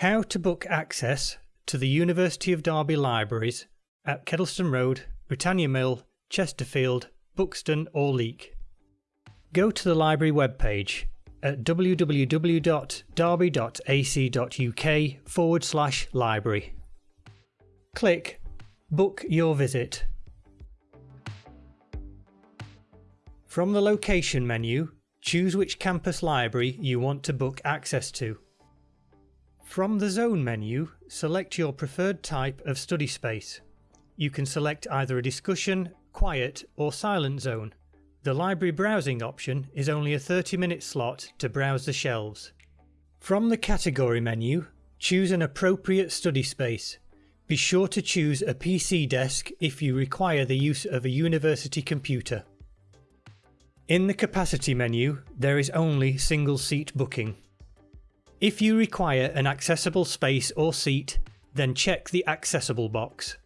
How to book access to the University of Derby libraries at Kedleston Road, Britannia Mill, Chesterfield, Buxton or Leek. Go to the library webpage at www.derby.ac.uk forward slash library. Click Book Your Visit. From the location menu, choose which campus library you want to book access to. From the zone menu, select your preferred type of study space. You can select either a discussion, quiet or silent zone. The library browsing option is only a 30 minute slot to browse the shelves. From the category menu, choose an appropriate study space. Be sure to choose a PC desk if you require the use of a university computer. In the capacity menu, there is only single seat booking. If you require an accessible space or seat, then check the accessible box.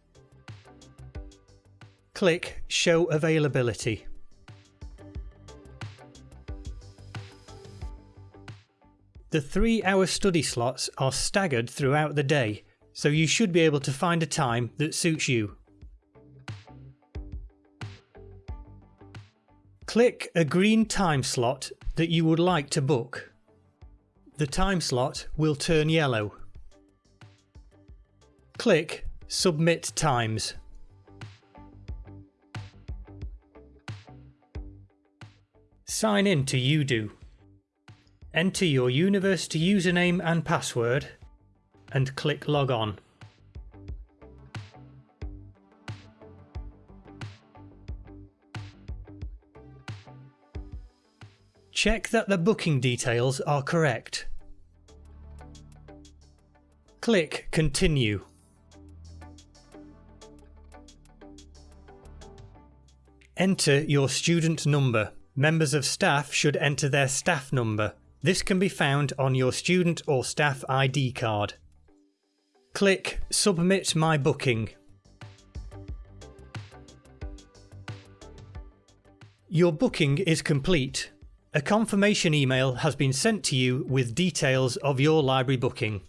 Click Show Availability. The three hour study slots are staggered throughout the day, so you should be able to find a time that suits you. Click a green time slot that you would like to book. The time slot will turn yellow. Click Submit Times. Sign in to UDO. Enter your university username and password and click Log On. Check that the booking details are correct. Click Continue. Enter your student number. Members of staff should enter their staff number. This can be found on your student or staff ID card. Click Submit my booking. Your booking is complete. A confirmation email has been sent to you with details of your library booking.